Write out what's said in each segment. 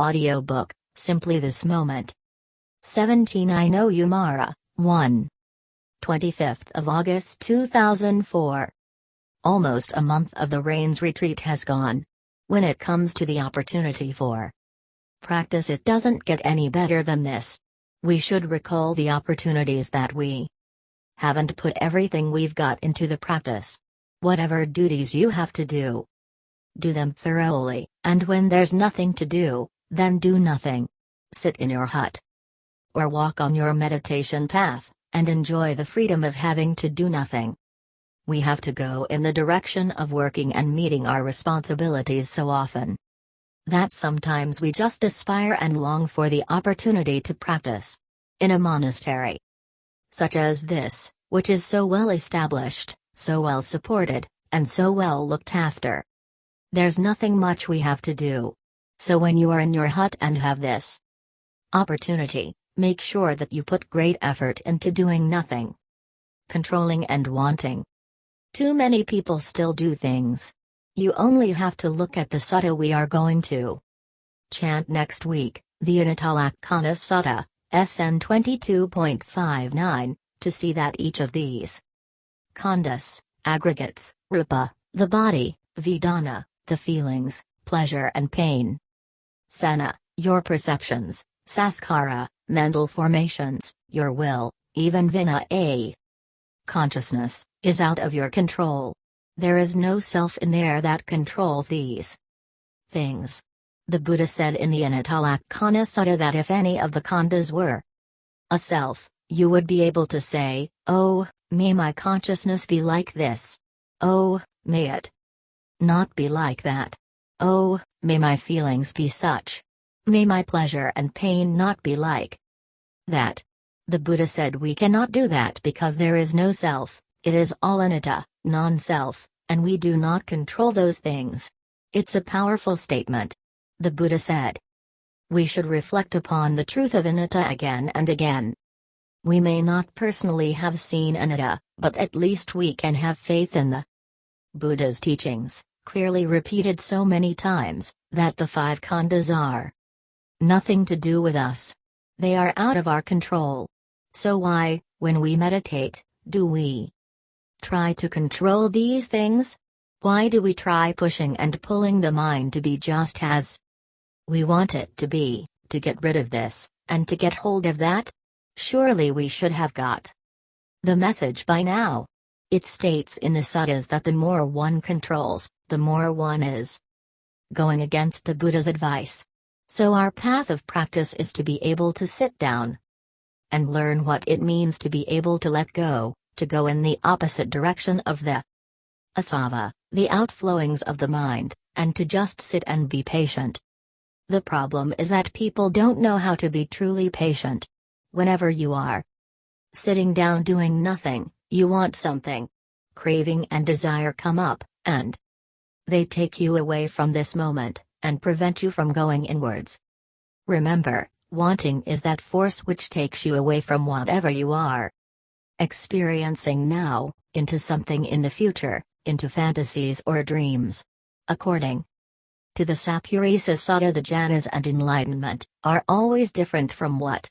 Audiobook, Simply This Moment. 17 I Know oh You Mara, 1. 25th of August 2004. Almost a month of the Rains retreat has gone. When it comes to the opportunity for practice, it doesn't get any better than this. We should recall the opportunities that we haven't put everything we've got into the practice. Whatever duties you have to do, do them thoroughly, and when there's nothing to do, then do nothing. Sit in your hut. Or walk on your meditation path, and enjoy the freedom of having to do nothing. We have to go in the direction of working and meeting our responsibilities so often that sometimes we just aspire and long for the opportunity to practice. In a monastery such as this, which is so well established, so well supported, and so well looked after. There's nothing much we have to do. So when you are in your hut and have this opportunity, make sure that you put great effort into doing nothing. Controlling and wanting. Too many people still do things. You only have to look at the sutta we are going to chant next week, the Anattalakkhana Sutta, SN 22.59, to see that each of these khandhas, aggregates, rupa, the body, vedana, the feelings, pleasure and pain, sanna, your perceptions, sankhara, mental formations, your will, even vinnana, consciousness, is out of your control. There is no self in there that controls these things. The Buddha said in the Anattalakkhana Sutta that if any of the khandhas were a self, you would be able to say, Oh, may my consciousness be like this. Oh, may it not be like that. Oh, may my feelings be such. May my pleasure and pain not be like that. The Buddha said we cannot do that because there is no self, it is all anatta, non self, and we do not control those things. It's a powerful statement. The Buddha said. We should reflect upon the truth of anatta again and again. We may not personally have seen anatta, but at least we can have faith in the Buddha's teachings, clearly repeated so many times, that the five khandhas are nothing to do with us. They are out of our control. So why, when we meditate, do we try to control these things? Why do we try pushing and pulling the mind to be just as we want it to be, to get rid of this, and to get hold of that? Surely we should have got the message by now. It states in the suttas that the more one controls, the more one is going against the Buddha's advice. So our path of practice is to be able to sit down and learn what it means to be able to let go, to go in the opposite direction of the asava, the outflowings of the mind, and to just sit and be patient. The problem is that people don't know how to be truly patient. Whenever you are sitting down doing nothing, you want something. Craving and desire come up, and they take you away from this moment, and prevent you from going inwards. Remember, wanting is that force which takes you away from whatever you are experiencing now, into something in the future, into fantasies or dreams. According to the Sappurisa Sutta the jhanas and enlightenment, are always different from what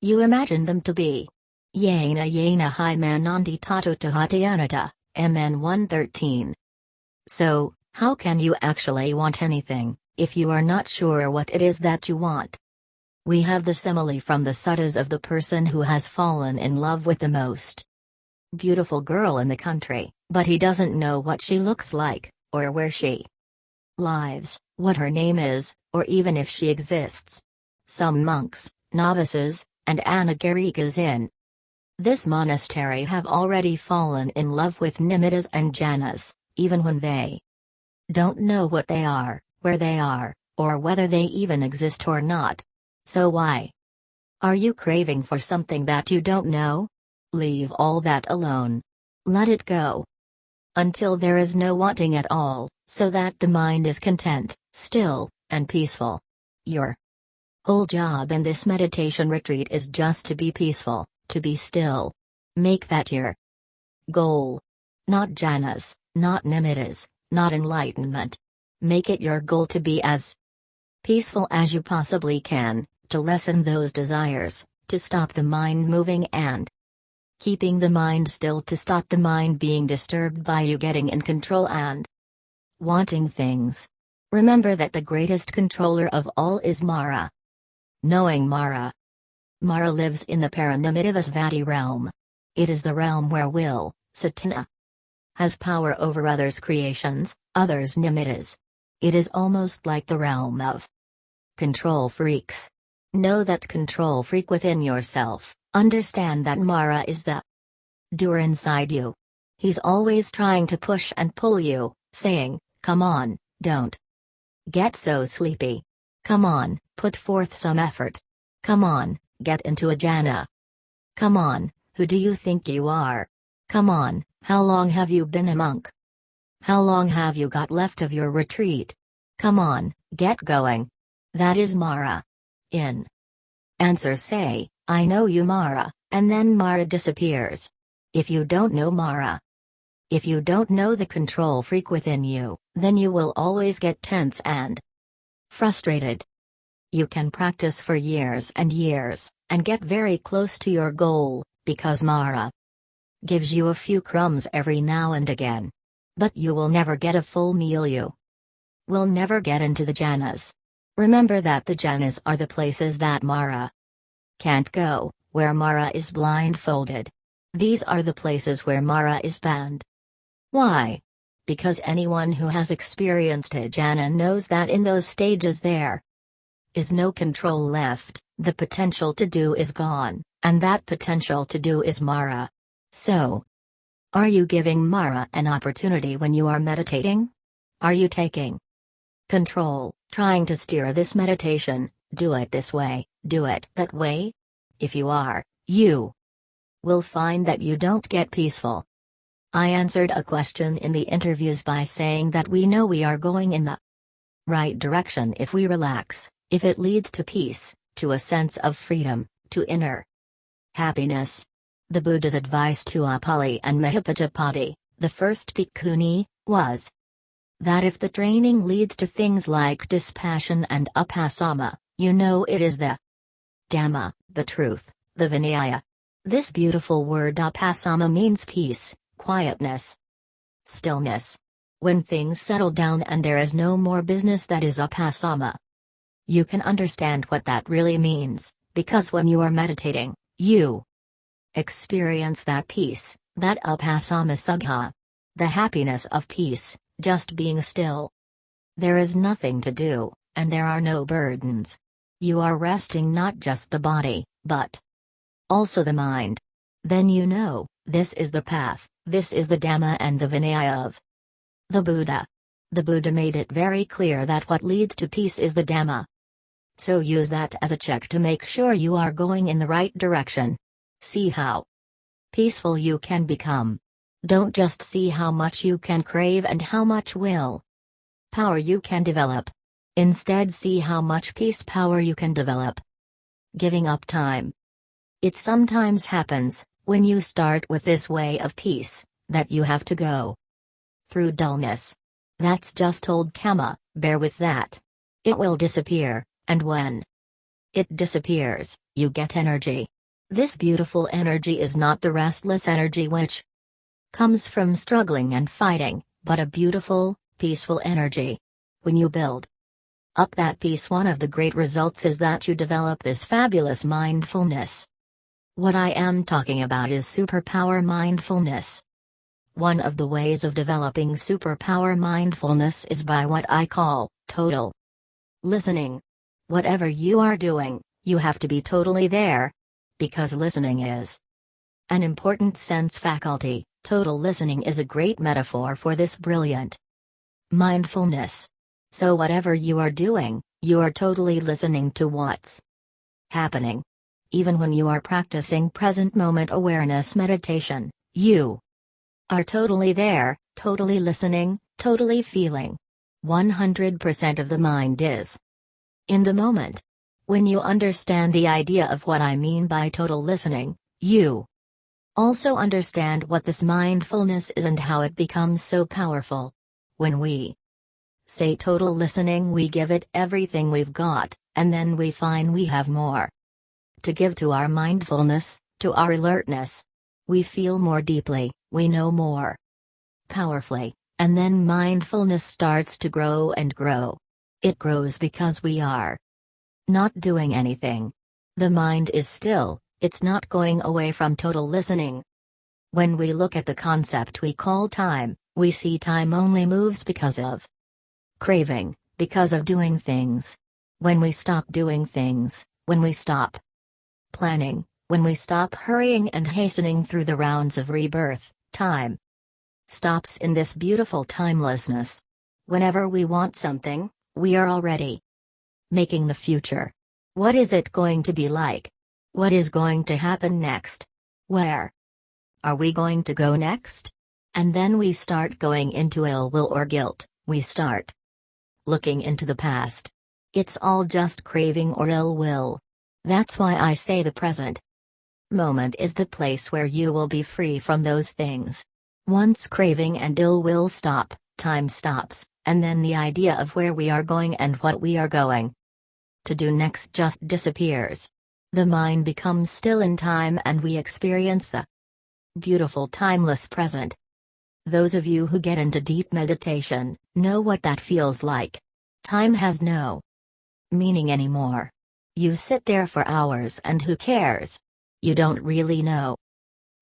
you imagine them to be. Yena yena hi manandi tato tahatiyanata, MN 113. So, how can you actually want anything, if you are not sure what it is that you want? We have the simile from the suttas of the person who has fallen in love with the most beautiful girl in the country, but he doesn't know what she looks like, or where she lives, what her name is, or even if she exists. Some monks, novices, and anagarikas in this monastery have already fallen in love with nimittas and jhanas, even when they don't know what they are, where they are, or whether they even exist or not. So why? Are you craving for something that you don't know? Leave all that alone. Let it go. Until there is no wanting at all, so that the mind is content, still, and peaceful. Your whole job in this meditation retreat is just to be peaceful, to be still. Make that your goal. Not jhanas, not nimittas, not enlightenment. Make it your goal to be as peaceful as you possibly can, to lessen those desires, to stop the mind moving and keeping the mind still to stop the mind being disturbed by you getting in control and wanting things. Remember that the greatest controller of all is Mara. Knowing Mara. Mara lives in the Paranimmitavasavatti realm. It is the realm where will, Satana, has power over others' creations, others' nimittas. It is almost like the realm of control freaks. Know that control freak within yourself, understand that Mara is the doer inside you. He's always trying to push and pull you, saying, Come on, don't get so sleepy. Come on, put forth some effort. Come on, get into a jhana. Come on, who do you think you are? Come on, how long have you been a monk? How long have you got left of your retreat? Come on, get going. That is Mara in. Answer say, I know you Mara, and then Mara disappears. If you don't know Mara, if you don't know the control freak within you, then you will always get tense and frustrated. You can practice for years and years, and get very close to your goal, because Mara gives you a few crumbs every now and again. But you will never get a full meal you will never get into the jhanas. Remember that the jhanas are the places that Mara can't go, where Mara is blindfolded. These are the places where Mara is banned. Why? Because anyone who has experienced a jhana knows that in those stages there is no control left, the potential to do is gone, and that potential to do is Mara. So, are you giving Mara an opportunity when you are meditating? Are you taking control? Trying to steer this meditation, do it this way, do it that way? If you are, you will find that you don't get peaceful. I answered a question in the interviews by saying that we know we are going in the right direction if we relax, if it leads to peace, to a sense of freedom, to inner happiness. The Buddha's advice to Upali and Mahapajapati, the first bhikkhuni, was that if the training leads to things like dispassion and upasama, you know it is the Dhamma, the truth, the Vinaya. This beautiful word upasama means peace, quietness, stillness. When things settle down and there is no more business that is upasama. You can understand what that really means, because when you are meditating, you experience that peace, that upasama sukha. The happiness of peace, just being still. There is nothing to do, and there are no burdens. You are resting not just the body, but also the mind. Then you know, this is the path, this is the Dhamma and the Vinaya of the Buddha. The Buddha made it very clear that what leads to peace is the Dhamma. So use that as a check to make sure you are going in the right direction. See how peaceful you can become. Don't just see how much you can crave and how much will power you can develop. Instead, see how much peace power you can develop. Giving up time. It sometimes happens, when you start with this way of peace, that you have to go through dullness. That's just old karma, bear with that. It will disappear, and when it disappears, you get energy. This beautiful energy is not the restless energy which comes from struggling and fighting, but a beautiful, peaceful energy. When you build up that peace, one of the great results is that you develop this fabulous mindfulness. What I am talking about is superpower mindfulness. One of the ways of developing superpower mindfulness is by what I call total listening. Whatever you are doing, you have to be totally there. Because listening is an important sense faculty. Total listening is a great metaphor for this brilliant mindfulness. So, whatever you are doing, you are totally listening to what's happening. Even when you are practicing present moment awareness meditation, you are totally there, totally listening, totally feeling. 100% of the mind is in the moment. When you understand the idea of what I mean by total listening, you also understand what this mindfulness is and how it becomes so powerful. When we Say total listening, we give it everything we've got, and then we find we have more. To give to our mindfulness, to our alertness. We feel more deeply, we know more powerfully, and then mindfulness starts to grow and grow. It grows because we are not doing anything. The mind is still, it's not going away from total listening. When we look at the concept we call time, we see time only moves because of craving, because of doing things. When we stop doing things, when we stop planning, when we stop hurrying and hastening through the rounds of rebirth, time stops in this beautiful timelessness. Whenever we want something, we are already making the future. What is it going to be like? What is going to happen next? Where are we going to go next? And then we start going into ill will or guilt, we start looking into the past. It's all just craving or ill will. That's why I say the present moment is the place where you will be free from those things. Once craving and ill will stop, time stops, and then the idea of where we are going and what we are going to do next just disappears. The mind becomes still in time and we experience the beautiful timeless present. Those of you who get into deep meditation know what that feels like. Time has no meaning anymore. You sit there for hours and who cares? You don't really know.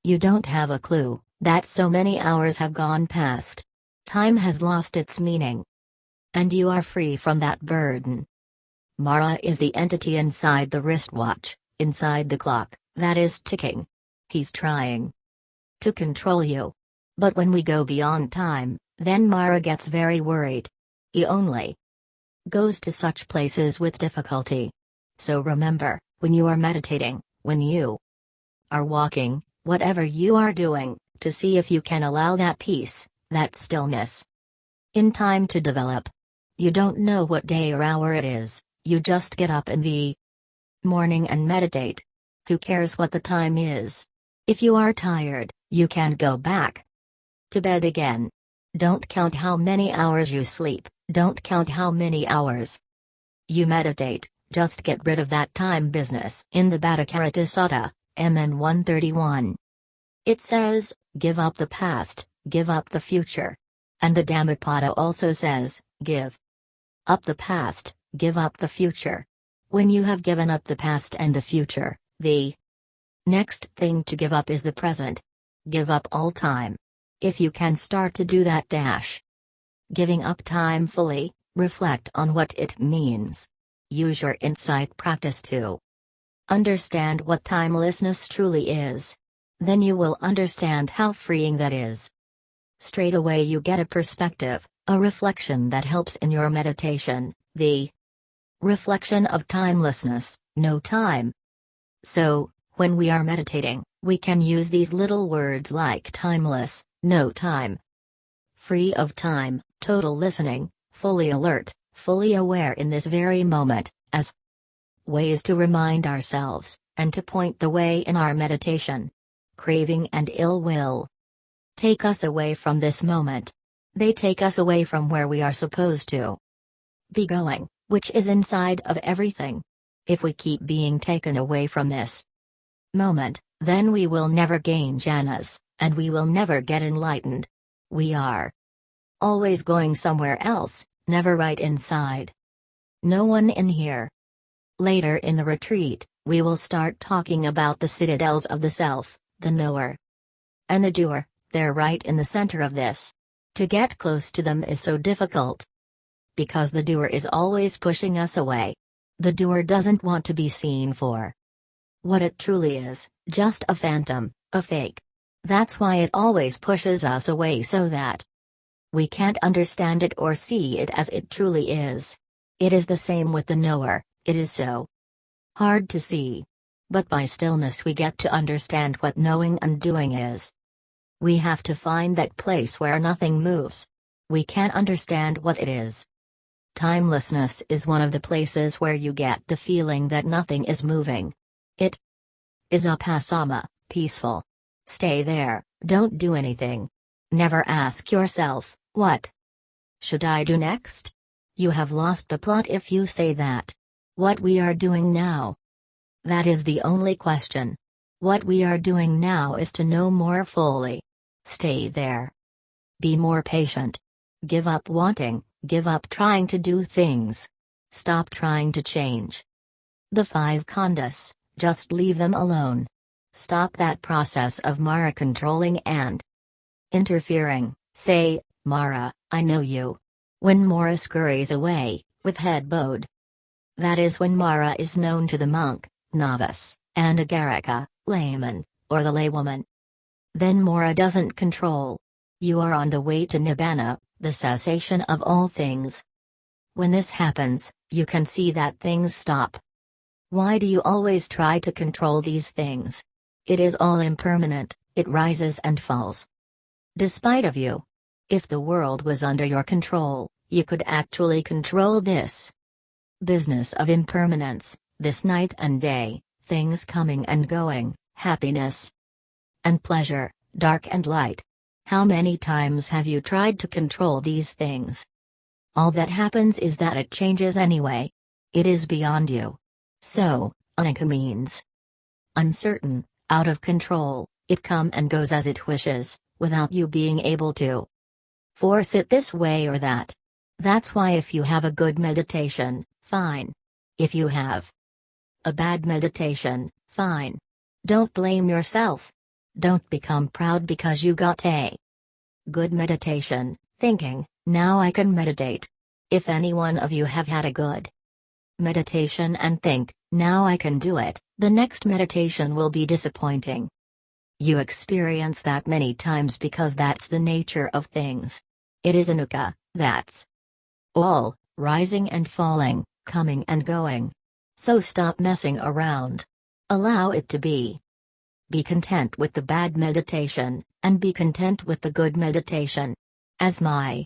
You don't have a clue that so many hours have gone past. Time has lost its meaning. And you are free from that burden. Mara is the entity inside the wristwatch, inside the clock, that is ticking. He's trying to control you. But when we go beyond time, then Mara gets very worried. He only goes to such places with difficulty. So remember, when you are meditating, when you are walking, whatever you are doing, to see if you can allow that peace, that stillness, in time to develop. You don't know what day or hour it is, you just get up in the morning and meditate. Who cares what the time is? If you are tired, you can go back to bed again. Don't count how many hours you sleep, don't count how many hours you meditate, just get rid of that time business. In the Bhaddekaratta Sutta, MN 131. It says, Give up the past, give up the future. And the Dhammapada also says, give up the past, give up the future. When you have given up the past and the future, the next thing to give up is the present. Give up all time. If you can start to do that dash. Giving up time fully, reflect on what it means. Use your insight practice to understand what timelessness truly is. Then you will understand how freeing that is. Straight away, you get a perspective, a reflection that helps in your meditation, the reflection of timelessness, no time. So, when we are meditating, we can use these little words like timeless, no time, free of time, total listening, fully alert, fully aware in this very moment, as ways to remind ourselves, and to point the way in our meditation craving and ill will. Take us away from this moment. They take us away from where we are supposed to be going, which is inside of everything. If we keep being taken away from this moment, then we will never gain jhanas, and we will never get enlightened. We are always going somewhere else, never right inside. No one in here. Later in the retreat, we will start talking about the citadels of the self the knower, and the doer, they're right in the center of this. To get close to them is so difficult. Because the doer is always pushing us away. The doer doesn't want to be seen for what it truly is, just a phantom, a fake. That's why it always pushes us away so that we can't understand it or see it as it truly is. It is the same with the knower, it is so hard to see. But by stillness we get to understand what knowing and doing is. We have to find that place where nothing moves. We can't understand what it is. Timelessness is one of the places where you get the feeling that nothing is moving. It is upasama, peaceful. Stay there, don't do anything. Never ask yourself, what should I do next? You have lost the plot if you say that. What we are doing now. That is the only question. What we are doing now is to know more fully. Stay there. Be more patient. Give up wanting, give up trying to do things. Stop trying to change. The five khandhas, just leave them alone. Stop that process of Mara controlling and interfering. Say, Mara, I know you. When Mara scurries away, with head bowed. That is when Mara is known to the monk, novice, and agarika, layman, or the laywoman. Then Mara doesn't control. You are on the way to Nibbana, the cessation of all things. When this happens, you can see that things stop. Why do you always try to control these things? It is all impermanent, it rises and falls. Despite of you. If the world was under your control, you could actually control this. Business of impermanence, this night and day, things coming and going, happiness and pleasure, dark and light. How many times have you tried to control these things? All that happens is that it changes anyway. It is beyond you. So, anicca means uncertain, out of control, it come and goes as it wishes, without you being able to force it this way or that. That's why if you have a good meditation, fine. If you have a bad meditation, fine. Don't blame yourself. Don't become proud because you got a good meditation, thinking, now I can meditate. If any one of you have had a good meditation and think, now I can do it, the next meditation will be disappointing. You experience that many times because that's the nature of things. It is anicca, that's all, rising and falling, coming and going. So stop messing around. Allow it to be. Be content with the bad meditation, and be content with the good meditation. As my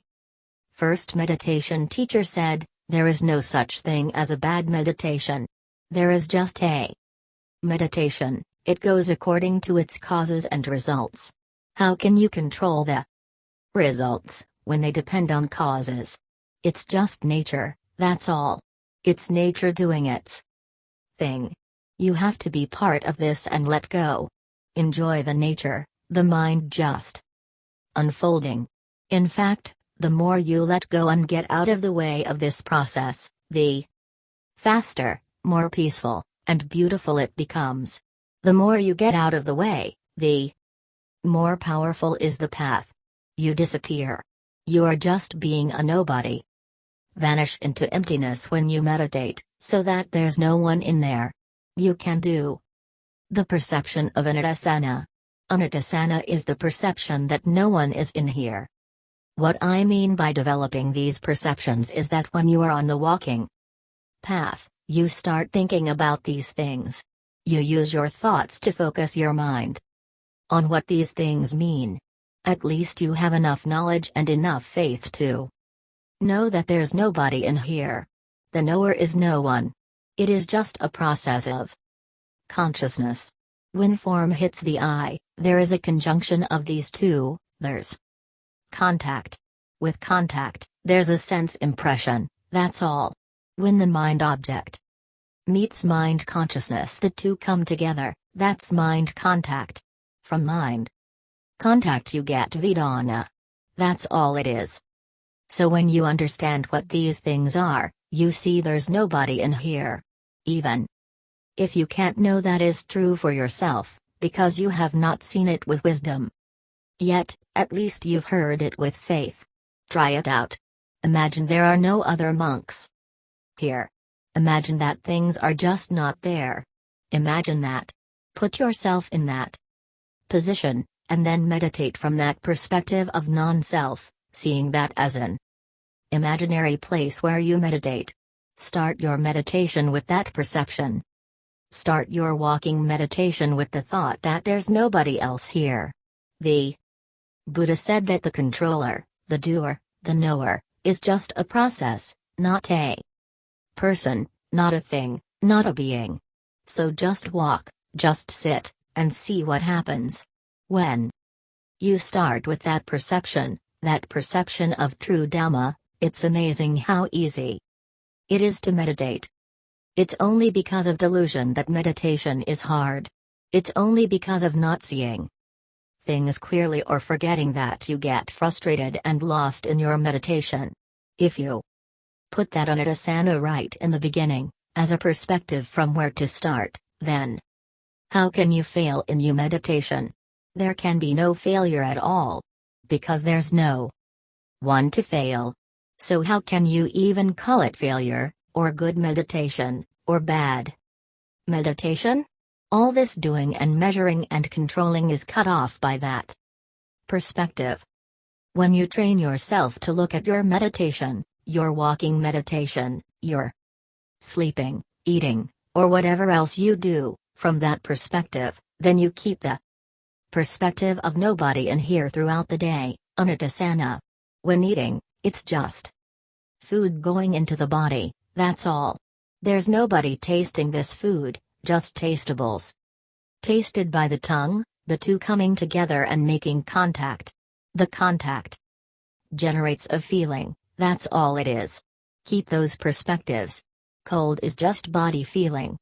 first meditation teacher said, there is no such thing as a bad meditation. There is just a meditation, it goes according to its causes and results. How can you control the results, when they depend on causes? It's just nature, that's all. It's nature doing its thing. You have to be part of this and let go. Enjoy the nature, the mind just unfolding. In fact, the more you let go and get out of the way of this process, the faster, more peaceful, and beautiful it becomes. The more you get out of the way, the more powerful is the path. You disappear. You are just being a nobody. Vanish into emptiness when you meditate, so that there's no one in there. You can do the perception of anattasanna. Anattasanna is the perception that no one is in here. What I mean by developing these perceptions is that when you are on the walking path, you start thinking about these things. You use your thoughts to focus your mind on what these things mean. At least you have enough knowledge and enough faith to know that there's nobody in here. The knower is no one. It is just a process of consciousness. When form hits the eye, there is a conjunction of these two, there's contact. With contact, there's a sense impression, that's all. When the mind object meets mind consciousness, the two come together, that's mind contact. From mind contact, you get Vedana. That's all it is. So when you understand what these things are, you see there's nobody in here. Even if you can't know that is true for yourself, because you have not seen it with wisdom. Yet, at least you've heard it with faith. Try it out. Imagine there are no other monks here. Imagine that things are just not there. Imagine that. Put yourself in that position, and then meditate from that perspective of non self, seeing that as an imaginary place where you meditate. Start your meditation with that perception. Start your walking meditation with the thought that there's nobody else here. The Buddha said that the controller, the doer, the knower, is just a process, not a person, not a thing, not a being. So just walk, just sit, and see what happens. When you start with that perception, that perception of true Dhamma, it's amazing how easy it is to meditate. It's only because of delusion that meditation is hard. It's only because of not seeing things clearly or forgetting that you get frustrated and lost in your meditation. If you put that on Anattasanna right in the beginning, as a perspective from where to start, then how can you fail in your meditation? There can be no failure at all. Because there's no one to fail. So, how can you even call it failure, or good meditation, or bad meditation? All this doing and measuring and controlling is cut off by that perspective. When you train yourself to look at your meditation, your walking meditation, your sleeping, eating, or whatever else you do, from that perspective, then you keep the perspective of nobody in here throughout the day, anattasanna. When eating, it's just food going into the body, that's all. There's nobody tasting this food, just tastables. Tasted by the tongue, the two coming together and making contact. The contact generates a feeling, that's all it is. Keep those perspectives. Cold is just body feeling.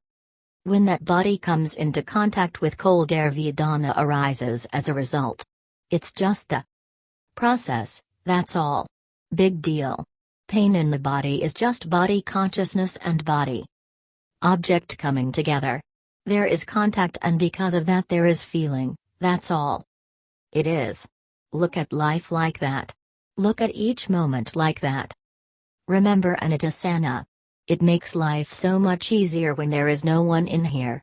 When that body comes into contact with cold air, Vedana arises as a result. It's just the process, that's all. Big deal. Pain in the body is just body consciousness and body object coming together. There is contact, and because of that, there is feeling, that's all. It is. Look at life like that. Look at each moment like that. Remember Anattasanna. It makes life so much easier when there is no one in here.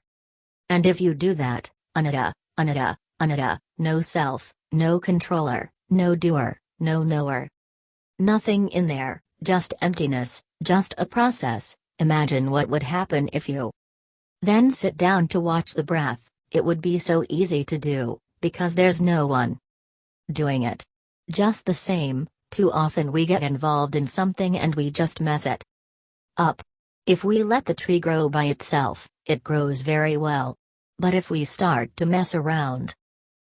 And if you do that, Anatta, Anatta, Anatta, no self, no controller, no doer, no knower. Nothing in there, just emptiness, just a process. Imagine what would happen if you then sit down to watch the breath, it would be so easy to do, because there's no one doing it. Just the same, too often we get involved in something and we just mess it up. If we let the tree grow by itself, it grows very well. But if we start to mess around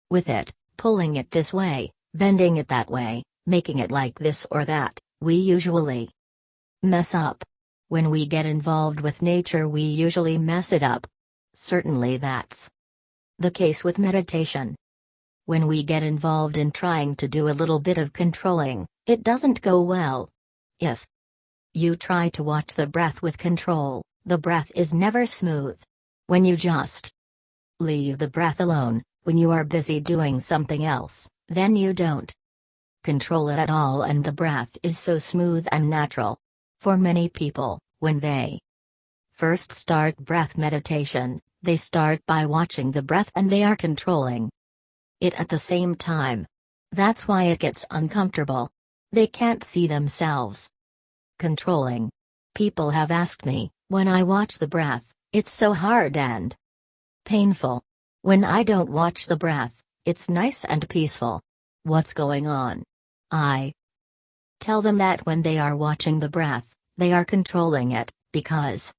with it, pulling it this way, bending it that way, making it like this or that, we usually mess up. When we get involved with nature, we usually mess it up. Certainly, that's the case with meditation. When we get involved in trying to do a little bit of controlling, it doesn't go well. If you try to watch the breath with control, the breath is never smooth. When you just leave the breath alone, when you are busy doing something else, then you don't control it at all and the breath is so smooth and natural. For many people, when they first start breath meditation, they start by watching the breath and they are controlling it at the same time. That's why it gets uncomfortable. They can't see themselves controlling. People have asked me, when I watch the breath, it's so hard and painful. When I don't watch the breath, it's nice and peaceful. What's going on? I tell them that when they are watching the breath, they are controlling it, because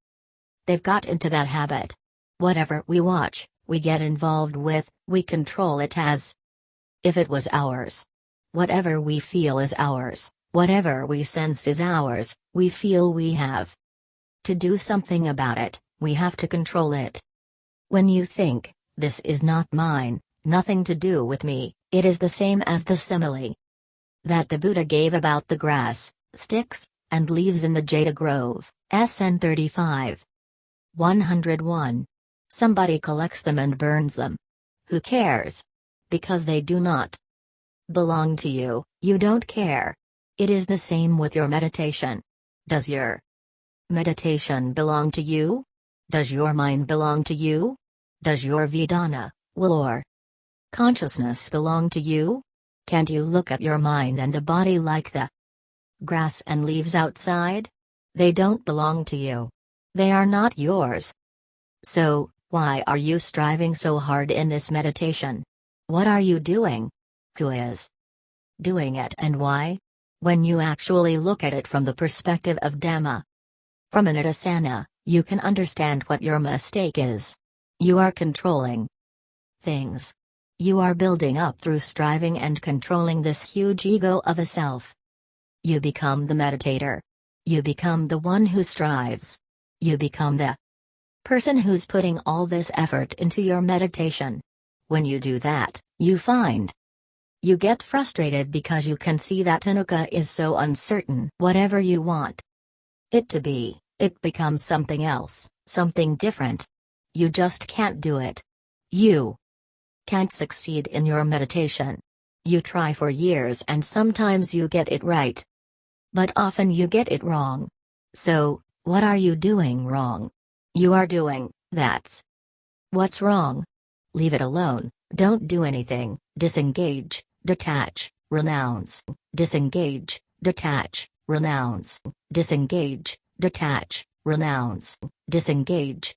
they've got into that habit. Whatever we watch, we get involved with, we control it as if it was ours. Whatever we feel is ours, whatever we sense is ours, we feel we have to do something about it, we have to control it. When you think, this is not mine, nothing to do with me, it is the same as the simile that the Buddha gave about the grass, sticks, and leaves in the Jeta Grove, SN 35. 101. Somebody collects them and burns them. Who cares? Because they do not belong to you, you don't care. It is the same with your meditation. Does your meditation belong to you? Does your mind belong to you? Does your Vedana, will or consciousness belong to you? Can't you look at your mind and the body like the grass and leaves outside? They don't belong to you. They are not yours. So, why are you striving so hard in this meditation? What are you doing? Who is doing it and why? When you actually look at it from the perspective of Dhamma, from Anattasanna, you can understand what your mistake is. You are controlling things. You are building up through striving and controlling this huge ego of a self. You become the meditator. You become the one who strives. You become the person who's putting all this effort into your meditation. When you do that, you find you get frustrated because you can see that Tanuka is so uncertain. Whatever you want it to be, it becomes something else, something different. You just can't do it. You can't succeed in your meditation. You try for years and sometimes you get it right. But often you get it wrong. So, what are you doing wrong? You are doing, that's what's wrong. Leave it alone, don't do anything, disengage, detach, renounce, disengage, detach, renounce, disengage, detach, renounce, disengage,